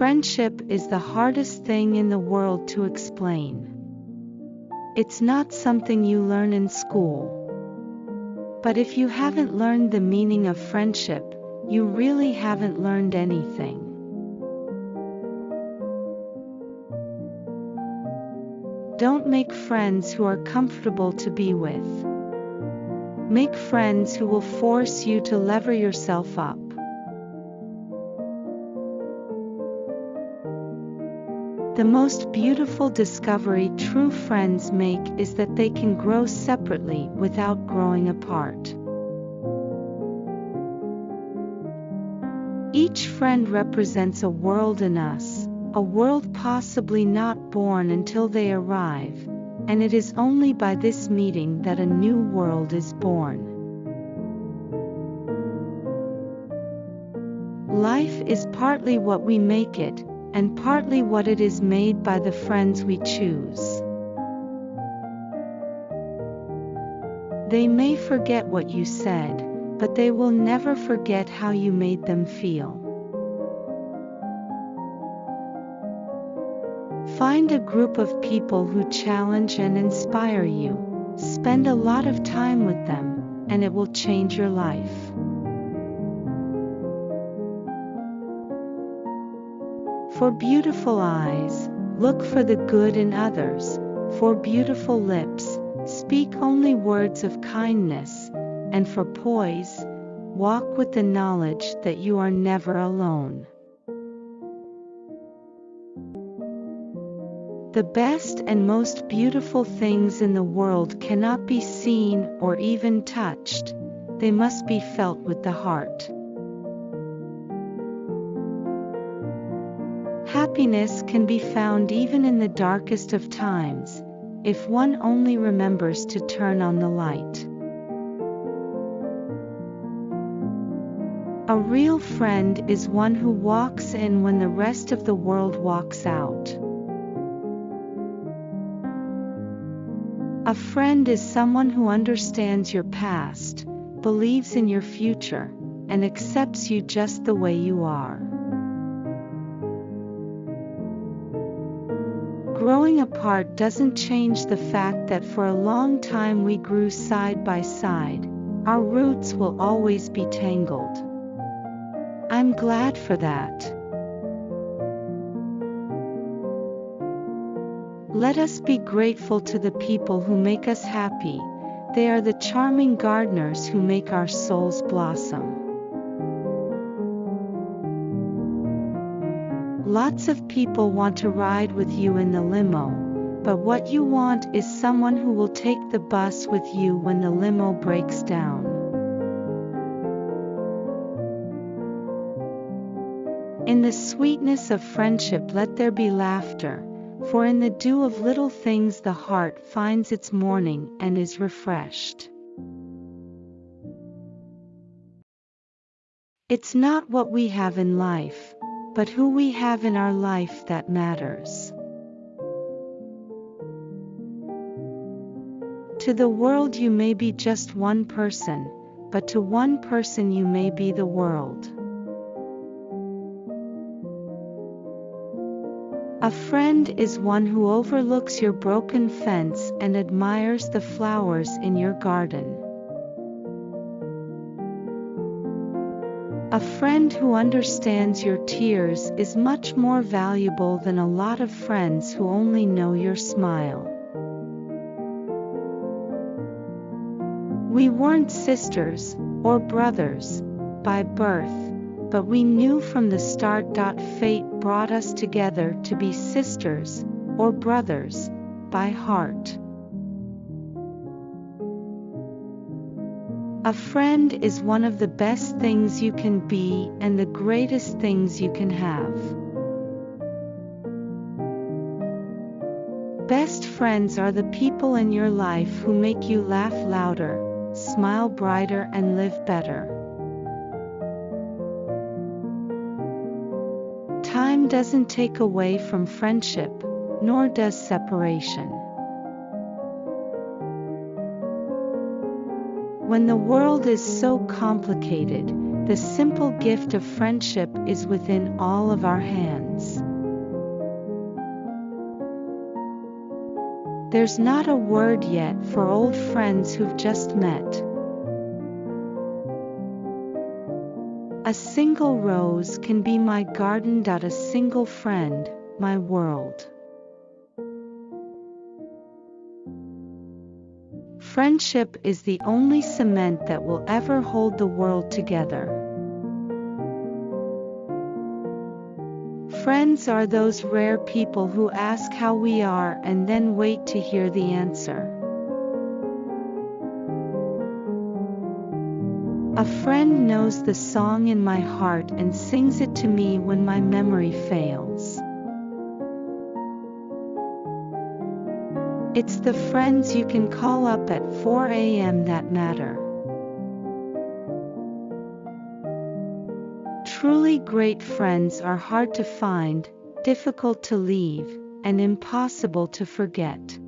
Friendship is the hardest thing in the world to explain. It's not something you learn in school. But if you haven't learned the meaning of friendship, you really haven't learned anything. Don't make friends who are comfortable to be with. Make friends who will force you to lever yourself up. The most beautiful discovery true friends make is that they can grow separately without growing apart. Each friend represents a world in us, a world possibly not born until they arrive, and it is only by this meeting that a new world is born. Life is partly what we make it, and partly what it is made by the friends we choose. They may forget what you said, but they will never forget how you made them feel. Find a group of people who challenge and inspire you. Spend a lot of time with them, and it will change your life. For beautiful eyes, look for the good in others. For beautiful lips, speak only words of kindness. And for poise, walk with the knowledge that you are never alone. The best and most beautiful things in the world cannot be seen or even touched, they must be felt with the heart. Happiness can be found even in the darkest of times, if one only remembers to turn on the light. A real friend is one who walks in when the rest of the world walks out. A friend is someone who understands your past, believes in your future, and accepts you just the way you are. Growing apart doesn't change the fact that for a long time we grew side by side, our roots will always be tangled. I'm glad for that. Let us be grateful to the people who make us happy, they are the charming gardeners who make our souls blossom. Lots of people want to ride with you in the limo, but what you want is someone who will take the bus with you when the limo breaks down. In the sweetness of friendship, let there be laughter, for in the dew of little things the heart finds its morning and is refreshed. It's not what we have in life, but who we have in our life that matters. To the world you may be just one person, but to one person you may be the world. A friend is one who overlooks your broken fence and admires the flowers in your garden. A friend who understands your tears is much more valuable than a lot of friends who only know your smile. We weren't sisters, or brothers, by birth, but we knew from the start. Fate brought us together to be sisters, or brothers, by heart. A friend is one of the best things you can be and the greatest things you can have. Best friends are the people in your life who make you laugh louder, smile brighter, and live better. Time doesn't take away from friendship, nor does separation. When the world is so complicated, the simple gift of friendship is within all of our hands. There's not a word yet for old friends who've just met. A single rose can be my garden. A single friend, my world. Friendship is the only cement that will ever hold the world together. Friends are those rare people who ask how we are and then wait to hear the answer. A friend knows the song in my heart and sings it to me when my memory fails. It's the friends you can call up at 4 a.m. that matter. Truly great friends are hard to find, difficult to leave, and impossible to forget.